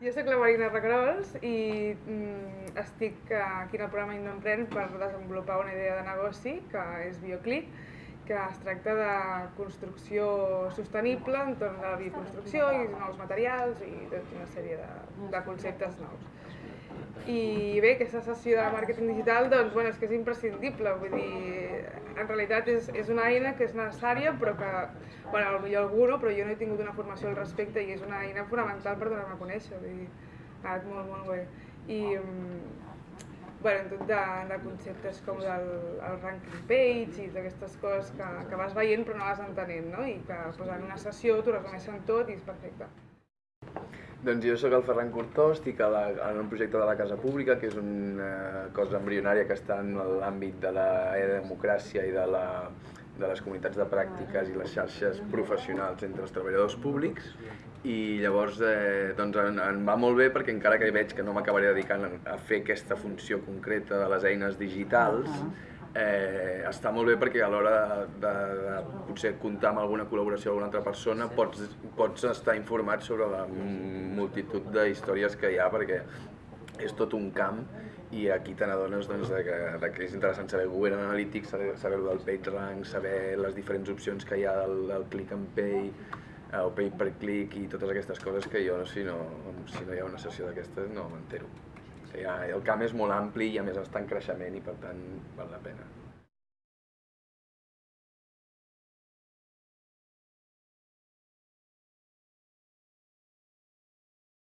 Jo sóc la Marina Regrols i mm, estic aquí en el programa Indoemprèn per desenvolupar una idea de negoci que és Bioclick, que es tracta de construcció sostenible entorn de la bioconstrucció i nous materials i tota una sèrie de, de conceptes nous. I bé, aquesta sessió de màrqueting digital doncs, bueno, és que és imprescindible, vull dir, en realitat és, és una eina que és necessària però que, bueno, potser algú no, però jo no he tingut una formació al respecte i és una eina fonamental per donar-me a conèixer, vull dir, ha anat molt, molt bé. I, bueno, tot de, de conceptes com el, el ranking page i d'aquestes coses que, que vas veient però no vas entenent, no? I que en una sessió t'ho resumeixen tot i és perfecte. Doncs jo sóc el Ferran Cortó, estic a la, en un projecte de la Casa Pública, que és una cosa embrionària que està en l'àmbit de la democràcia i de, la, de les comunitats de pràctiques i les xarxes professionals entre els treballadors públics. I llavors eh, doncs em, em va molt bé perquè encara que veig que no m'acabaré dedicant a fer aquesta funció concreta de les eines digitals, eh, està molt bé perquè a l'hora de, de, de potser comptar amb alguna col·laboració d'alguna altra persona pots, pots estar informat sobre la multitud de històries que hi ha perquè és tot un camp i aquí te n'adones doncs, de, que, de que és interessant saber Google Analytics, saber, saber del PageRank, saber les diferents opcions que hi ha del, del click and pay, eh, o pay per click i totes aquestes coses que jo, si no, si no hi ha una sessió d'aquestes, no m'entero. O el camp és molt ampli i a més està en creixement i per tant val la pena.